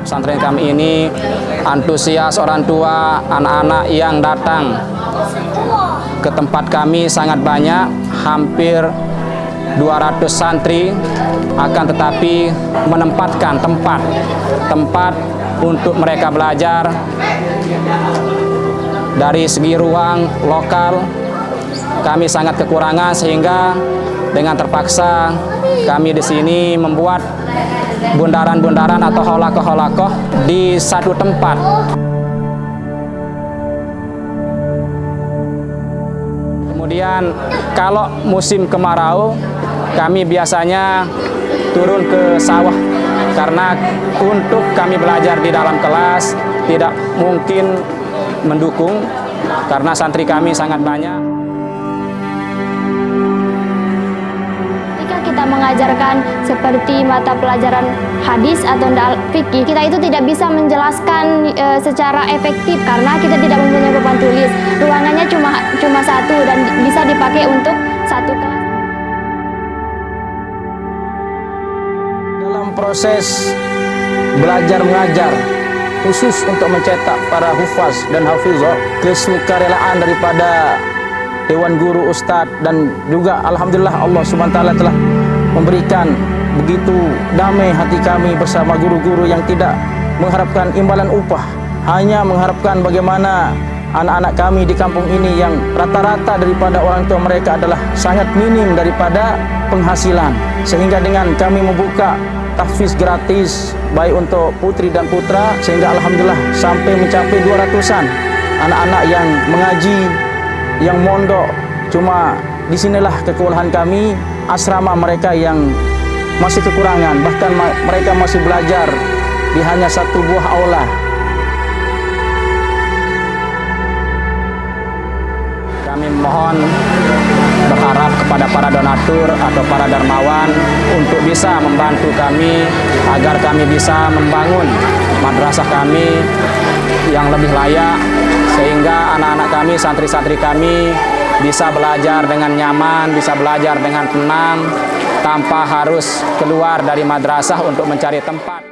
pondok pesantren kami ini antusias orang tua, anak-anak yang datang ke tempat kami sangat banyak, hampir 200 santri. Akan tetapi menempatkan tempat tempat untuk mereka belajar dari segi ruang lokal. Kami sangat kekurangan sehingga dengan terpaksa kami di sini membuat bundaran-bundaran atau holakoh-holakoh di satu tempat. Kemudian kalau musim kemarau kami biasanya turun ke sawah karena untuk kami belajar di dalam kelas tidak mungkin mendukung karena santri kami sangat banyak. Kita mengajarkan seperti mata pelajaran hadis atau fikih, kita itu tidak bisa menjelaskan e, secara efektif karena kita tidak mempunyai papan tulis. Ruangannya cuma cuma satu dan bisa dipakai untuk satu kelas. Dalam proses belajar mengajar khusus untuk mencetak para hufaz dan hafizah kesukarelaan daripada Dewan Guru Ustadz dan juga Alhamdulillah Allah SWT telah memberikan begitu damai hati kami bersama guru-guru yang tidak mengharapkan imbalan upah hanya mengharapkan bagaimana anak-anak kami di kampung ini yang rata-rata daripada orang tua mereka adalah sangat minim daripada penghasilan. Sehingga dengan kami membuka tahfiz gratis baik untuk putri dan putra sehingga Alhamdulillah sampai mencapai 200an anak-anak yang mengaji yang mondok cuma di sinilah kekewalahan kami asrama mereka yang masih kekurangan, bahkan mereka masih belajar di hanya satu buah aula. Kami mohon berharap kepada para donatur atau para dermawan untuk bisa membantu kami agar kami bisa membangun madrasah kami yang lebih layak sehingga anak-anak kami, santri-santri kami bisa belajar dengan nyaman, bisa belajar dengan tenang, tanpa harus keluar dari madrasah untuk mencari tempat.